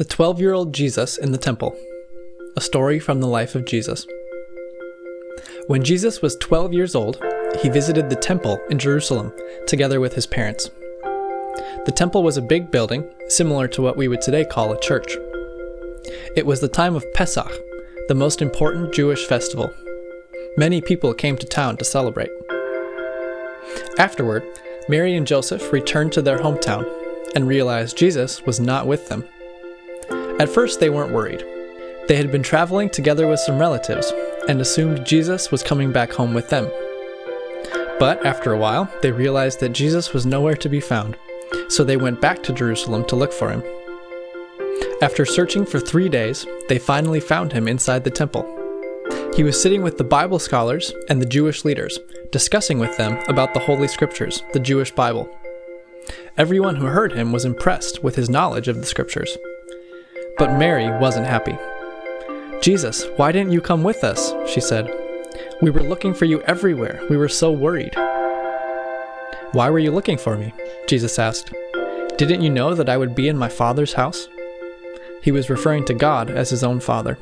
The 12 year old Jesus in the Temple. A story from the life of Jesus. When Jesus was 12 years old, he visited the temple in Jerusalem together with his parents. The temple was a big building, similar to what we would today call a church. It was the time of Pesach, the most important Jewish festival. Many people came to town to celebrate. Afterward, Mary and Joseph returned to their hometown and realized Jesus was not with them. At first, they weren't worried. They had been traveling together with some relatives and assumed Jesus was coming back home with them. But after a while, they realized that Jesus was nowhere to be found, so they went back to Jerusalem to look for him. After searching for three days, they finally found him inside the temple. He was sitting with the Bible scholars and the Jewish leaders, discussing with them about the Holy Scriptures, the Jewish Bible. Everyone who heard him was impressed with his knowledge of the Scriptures. But Mary wasn't happy. Jesus, why didn't you come with us? she said. We were looking for you everywhere. We were so worried. Why were you looking for me? Jesus asked. Didn't you know that I would be in my Father's house? He was referring to God as his own Father.